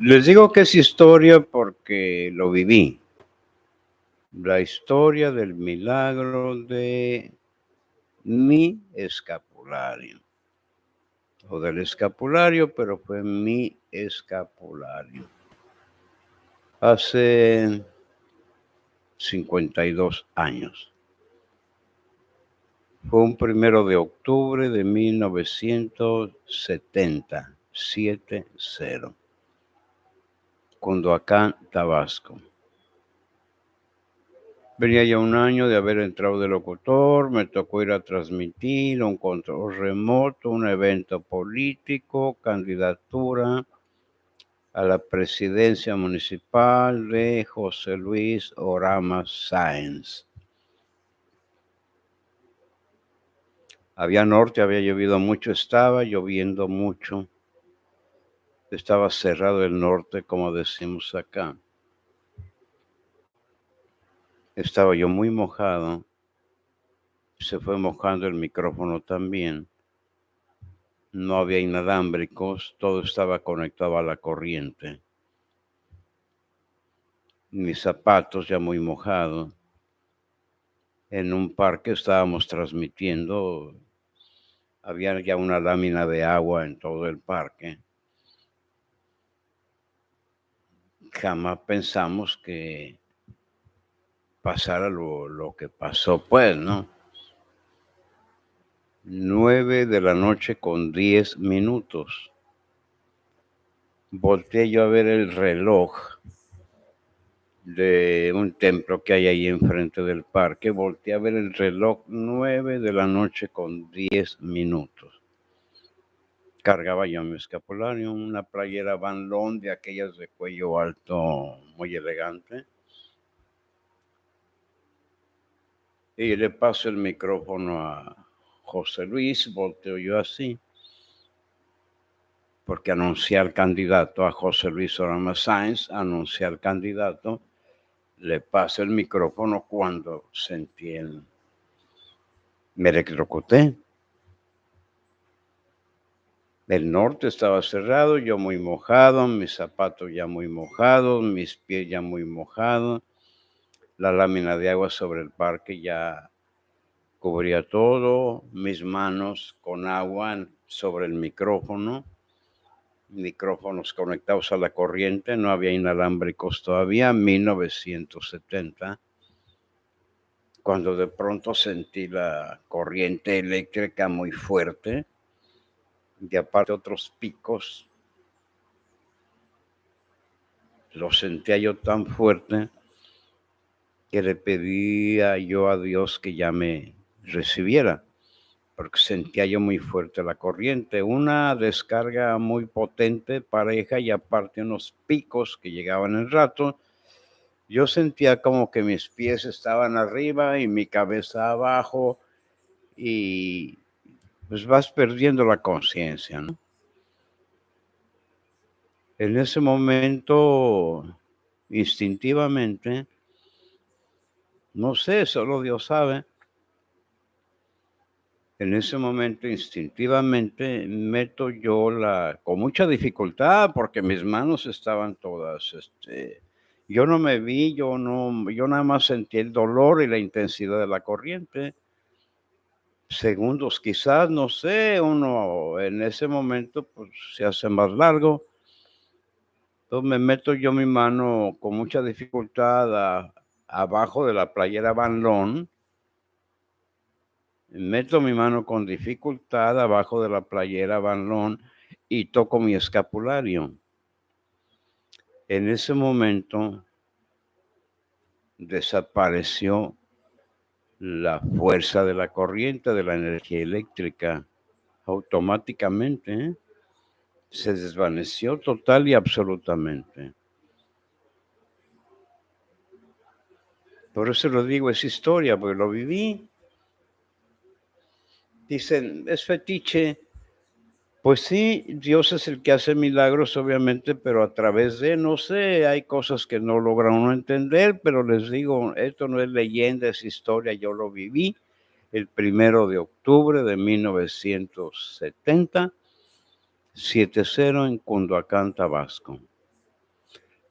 Les digo que es historia porque lo viví. La historia del milagro de mi escapulario. O del escapulario, pero fue mi escapulario. Hace 52 años. Fue un primero de octubre de 1970, 7-0. Cunduacán, Tabasco. Venía ya un año de haber entrado de locutor, me tocó ir a transmitir un control remoto, un evento político, candidatura a la presidencia municipal de José Luis Orama Sáenz. Había norte, había llovido mucho, estaba lloviendo mucho. Estaba cerrado el norte, como decimos acá. Estaba yo muy mojado. Se fue mojando el micrófono también. No había inalámbricos, todo estaba conectado a la corriente. Mis zapatos ya muy mojados. En un parque estábamos transmitiendo. Había ya una lámina de agua en todo el parque. Jamás pensamos que pasara lo, que pasó, pues, ¿no? Nueve de la noche con diez minutos. Volteé yo a ver el reloj de un templo que hay ahí enfrente del parque. Volteé a ver el reloj nueve de la noche con diez minutos cargaba yo mi escapulario, una playera Van Loon de aquellas de cuello alto, muy elegante. Y le paso el micrófono a José Luis, volteo yo así, porque anuncié al candidato, a José Luis Orama Sáenz, anuncié al candidato, le paso el micrófono cuando sentí el... Me electrocuté el norte estaba cerrado, yo muy mojado, mis zapatos ya muy mojados, mis pies ya muy mojados, la lámina de agua sobre el parque ya cubría todo, mis manos con agua sobre el micrófono, micrófonos conectados a la corriente, no había inalámbricos todavía, 1970, cuando de pronto sentí la corriente eléctrica muy fuerte y aparte otros picos. Lo sentía yo tan fuerte que le pedía yo a Dios que ya me recibiera, porque sentía yo muy fuerte la corriente, una descarga muy potente, pareja y aparte unos picos que llegaban en rato. Yo sentía como que mis pies estaban arriba y mi cabeza abajo y pues vas perdiendo la conciencia, ¿no? En ese momento, instintivamente, no sé, solo Dios sabe, en ese momento instintivamente meto yo la, con mucha dificultad, porque mis manos estaban todas, este, yo no me vi, yo no, yo nada más sentí el dolor y la intensidad de la corriente segundos, quizás, no sé, uno en ese momento pues se hace más largo. Entonces me meto yo mi mano con mucha dificultad abajo de la playera Van Meto mi mano con dificultad abajo de la playera Van y toco mi escapulario. En ese momento desapareció la fuerza de la corriente, de la energía eléctrica, automáticamente ¿eh? se desvaneció total y absolutamente. Por eso lo digo, es historia, porque lo viví. Dicen, es fetiche, pues sí, Dios es el que hace milagros, obviamente, pero a través de, no sé, hay cosas que no logra uno entender, pero les digo, esto no es leyenda, es historia, yo lo viví el primero de octubre de 1970, 7-0 en Cunduacán, Tabasco.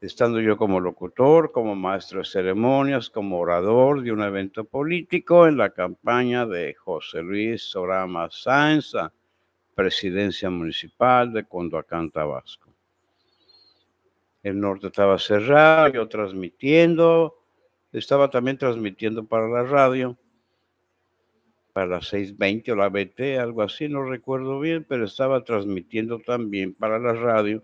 estando yo como locutor, como maestro de ceremonias, como orador de un evento político en la campaña de José Luis Sorama Sáenz, presidencia municipal de Condoacán, Tabasco. El norte estaba cerrado, yo transmitiendo, estaba también transmitiendo para la radio, para las 6.20 o la BT, algo así, no recuerdo bien, pero estaba transmitiendo también para la radio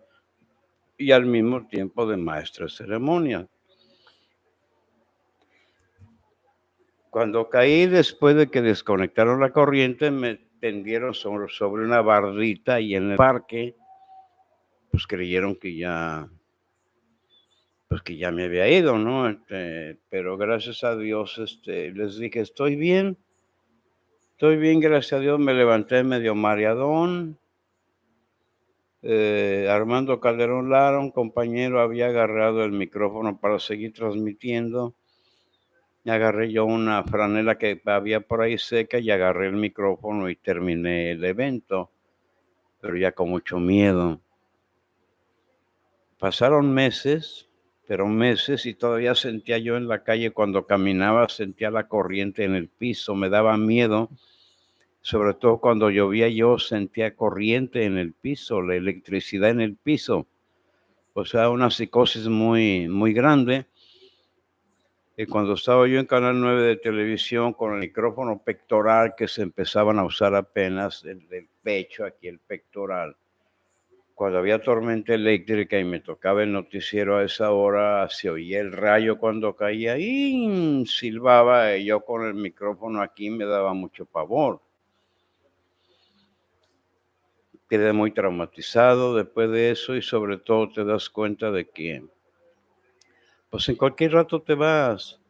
y al mismo tiempo de maestro de ceremonia. Cuando caí después de que desconectaron la corriente, me tendieron sobre, una bardita y en el parque, pues creyeron que ya, pues que ya me había ido, ¿no? Este, pero gracias a Dios, este, les dije, estoy bien, estoy bien, gracias a Dios, me levanté medio mareadón, eh, Armando Calderón Lara, un compañero, había agarrado el micrófono para seguir transmitiendo. Agarré yo una franela que había por ahí seca y agarré el micrófono y terminé el evento, pero ya con mucho miedo. Pasaron meses, pero meses y todavía sentía yo en la calle cuando caminaba, sentía la corriente en el piso, me daba miedo sobre todo cuando llovía yo sentía corriente en el piso, la electricidad en el piso. O sea, una psicosis muy, muy grande. Y cuando estaba yo en Canal 9 de televisión con el micrófono pectoral que se empezaban a usar apenas, el del pecho, aquí el pectoral, cuando había tormenta eléctrica y me tocaba el noticiero a esa hora, se oía el rayo cuando caía y silbaba y yo con el micrófono aquí me daba mucho pavor. Quedé muy traumatizado después de eso y sobre todo te das cuenta de que, pues en cualquier rato te vas.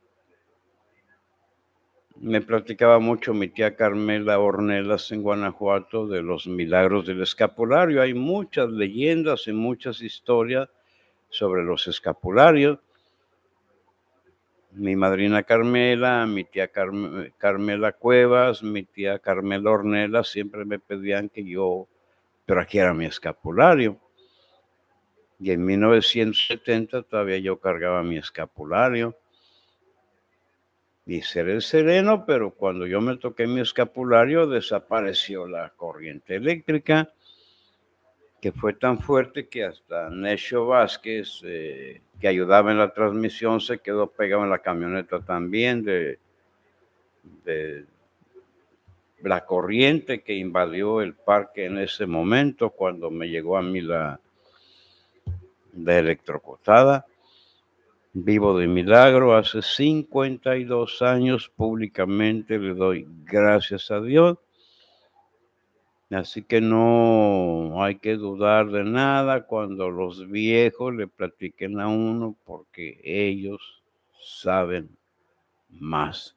Me platicaba mucho mi tía Carmela Ornelas en Guanajuato de los milagros del escapulario. Hay muchas leyendas y muchas historias sobre los escapularios. Mi madrina Carmela, mi tía Carmela Cuevas, mi tía Carmela Ornelas siempre me pedían que yo pero aquí era mi escapulario. Y en 1970 todavía yo cargaba mi escapulario. Y seré sereno, pero cuando yo me toqué mi escapulario desapareció la corriente eléctrica, que fue tan fuerte que hasta Necho Vázquez, eh, que ayudaba en la transmisión, se quedó pegado en la camioneta también de, de, la corriente que invadió el parque en ese momento cuando me llegó a mí la, de electrocutada. Vivo de milagro, hace 52 años públicamente le doy gracias a Dios. Así que no hay que dudar de nada cuando los viejos le platiquen a uno porque ellos saben más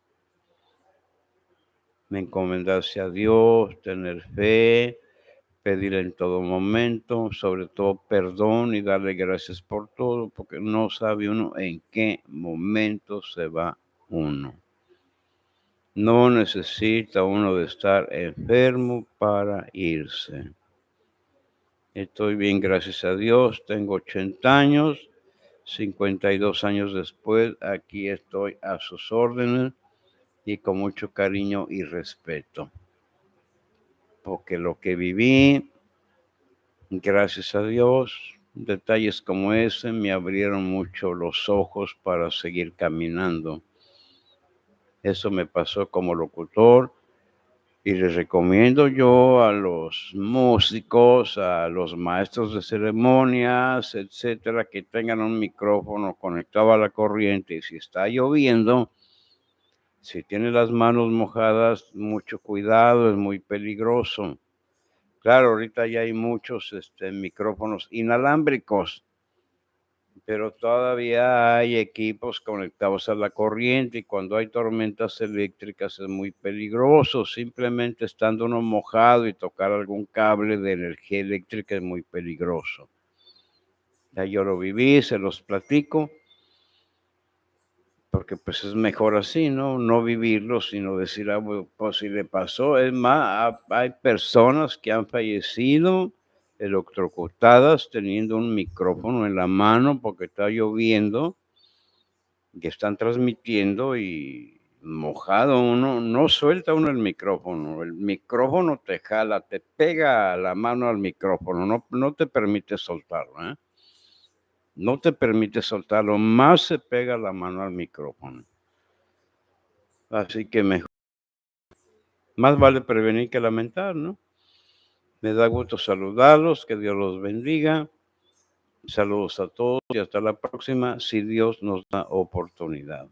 encomendarse a Dios, tener fe, pedir en todo momento, sobre todo perdón y darle gracias por todo, porque no sabe uno en qué momento se va uno. No necesita uno de estar enfermo para irse. Estoy bien, gracias a Dios. Tengo 80 años, 52 años después, aquí estoy a sus órdenes y con mucho cariño y respeto. Porque lo que viví, gracias a Dios, detalles como ese me abrieron mucho los ojos para seguir caminando. Eso me pasó como locutor y les recomiendo yo a los músicos, a los maestros de ceremonias, etcétera, que tengan un micrófono conectado a la corriente y si está lloviendo, si tiene las manos mojadas, mucho cuidado, es muy peligroso. Claro, ahorita ya hay muchos este, micrófonos inalámbricos, pero todavía hay equipos conectados a la corriente y cuando hay tormentas eléctricas es muy peligroso. Simplemente estando uno mojado y tocar algún cable de energía eléctrica es muy peligroso. Ya yo lo viví, se los platico porque pues es mejor así, ¿no? No vivirlo, sino decir, ah, pues si le pasó. Es más, hay personas que han fallecido electrocutadas teniendo un micrófono en la mano porque está lloviendo, que están transmitiendo y mojado uno, no suelta uno el micrófono, el micrófono te jala, te pega la mano al micrófono, no, no te permite soltarlo, ¿eh? No te permite soltarlo, más se pega la mano al micrófono. Así que mejor, más vale prevenir que lamentar, ¿no? Me da gusto saludarlos, que Dios los bendiga. Saludos a todos y hasta la próxima, si Dios nos da oportunidad.